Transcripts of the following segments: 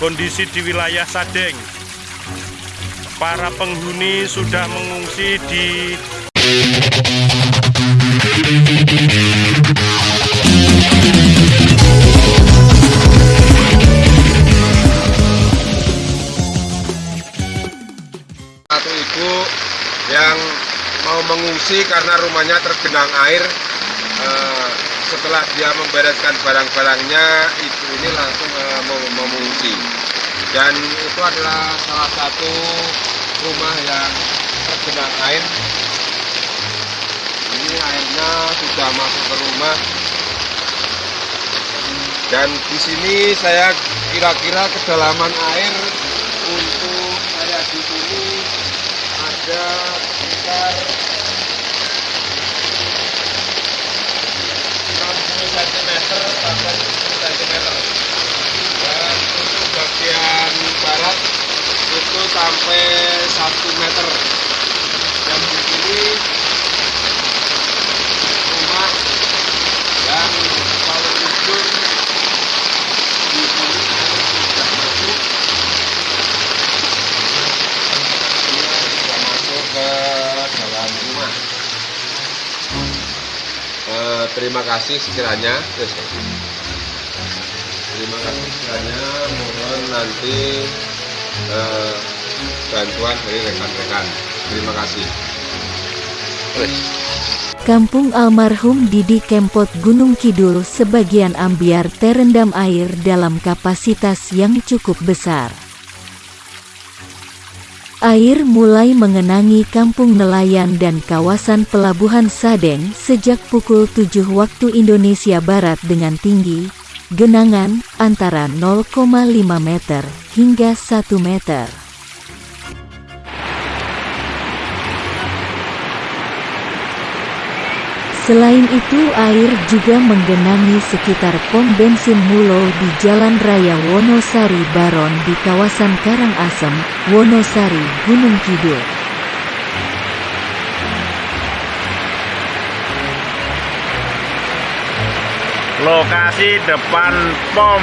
kondisi di wilayah Sadeng. Para penghuni sudah mengungsi di Satu ibu yang mau mengungsi karena rumahnya tergenang air. Eh, setelah dia membereskan barang-barangnya, ibu ini langsung eh, mau mengungsi. Dan itu adalah salah satu rumah yang tergenang air. Ini airnya sudah masuk ke rumah. Dan di sini saya kira-kira kedalaman air untuk saya di sini ada sekitar 60 cm sampai 70 cm dan untuk bagian barat itu sampai 1 meter dan di sini rumah yang kalau ujung di sini air sudah masuk dia sudah masuk ke dalam rumah. Eh, terima kasih sekiranya. Terima kasih sekiranya. Mohon nanti eh, bantuan dari rekan-rekan. Terima kasih. Kampung almarhum Didi Kempot Gunung Kidul sebagian ambiar terendam air dalam kapasitas yang cukup besar. Air mulai mengenangi kampung nelayan dan kawasan pelabuhan Sadeng sejak pukul 7 waktu Indonesia Barat dengan tinggi genangan antara 0,5 meter hingga 1 meter. Selain itu air juga menggenangi sekitar pom bensin Mulo di Jalan Raya Wonosari Baron di kawasan Karangasem, Wonosari, Gunung Kidul. lokasi depan pom,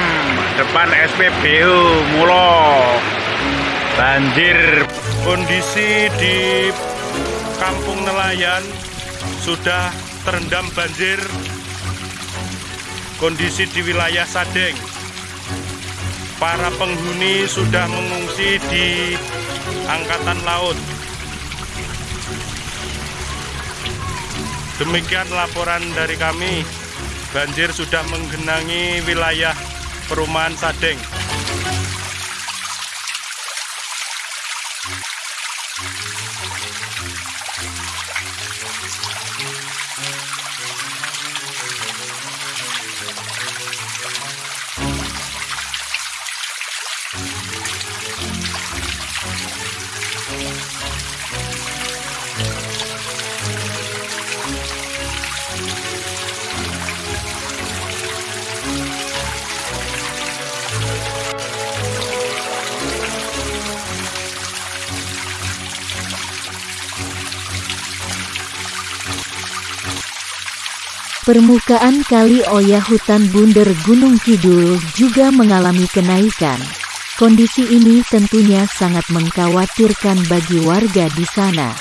depan SPBU Mulo. Banjir. Kondisi di kampung nelayan sudah terendam banjir. Kondisi di wilayah Sadeng. Para penghuni sudah mengungsi di angkatan laut. Demikian laporan dari kami. Banjir sudah menggenangi wilayah perumahan Sadeng. Permukaan kali Oya hutan Bunder Gunung Kidul juga mengalami kenaikan. Kondisi ini tentunya sangat mengkhawatirkan bagi warga di sana.